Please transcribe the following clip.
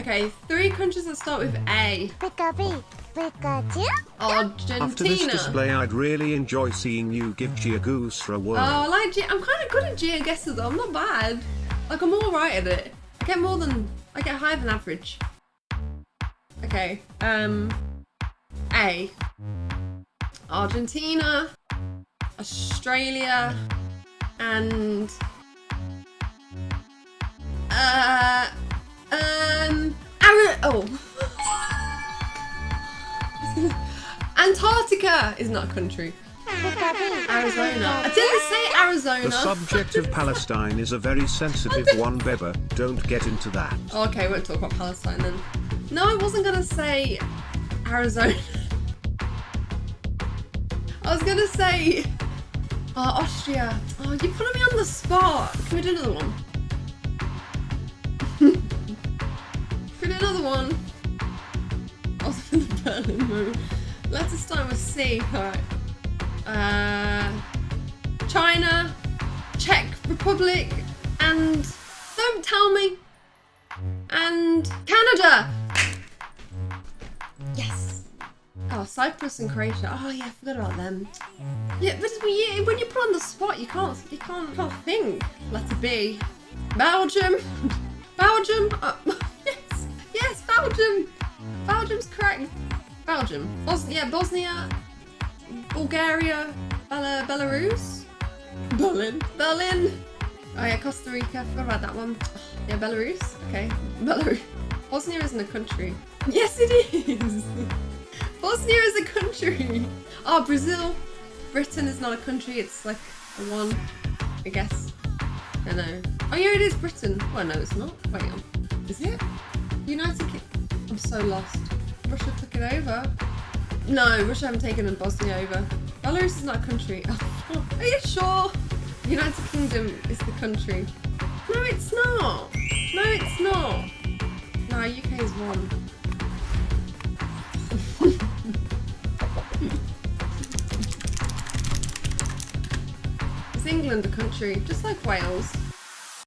Okay, three countries that start with A. Pika Pikachu? Argentina. After this display, I'd really enjoy seeing you give GeoGuessr a whirl. Oh, I like G. I'm kind of good at G guesses though. I'm not bad. Like I'm all right at it. I get more than I get higher than average. Okay. Um. A. Argentina, Australia, and Antarctica is not a country. Arizona. I didn't say Arizona. The subject of Palestine is a very sensitive one, Beba. Don't get into that. Okay, we won't talk about Palestine then. No, I wasn't gonna say Arizona. I was gonna say oh, Austria. Oh, you're putting me on the spot. Can we do another one? Can we do another one? I was in the Berlin mood. Let's just start with C. Alright. Uh, China, Czech Republic, and don't tell me. And Canada. Yes. Oh, Cyprus and Croatia. Oh yeah, I forgot about them. Yeah, but when you, when you put on the spot, you can't you can't can't think. Letter B. Belgium. Belgium. Oh, yes, yes, Belgium. Belgium's correct. Belgium. Bos yeah, Bosnia. Bulgaria. Bela Belarus. Berlin. Berlin. Oh yeah, Costa Rica. Forgot about that one. Yeah, Belarus. Okay, Belarus. Bosnia isn't a country. Yes, it is. Bosnia is a country. Oh, Brazil. Britain is not a country. It's like a one, I guess. I know. Oh yeah, it is Britain. Oh no, it's not. Wait, um, is it? United Kingdom. I'm so lost. Russia took it over. No, Russia haven't taken Bosnia over. Belarus is not a country. Are you sure? United Kingdom is the country. No, it's not. No, it's not. No, UK is one. is England a country? Just like Wales.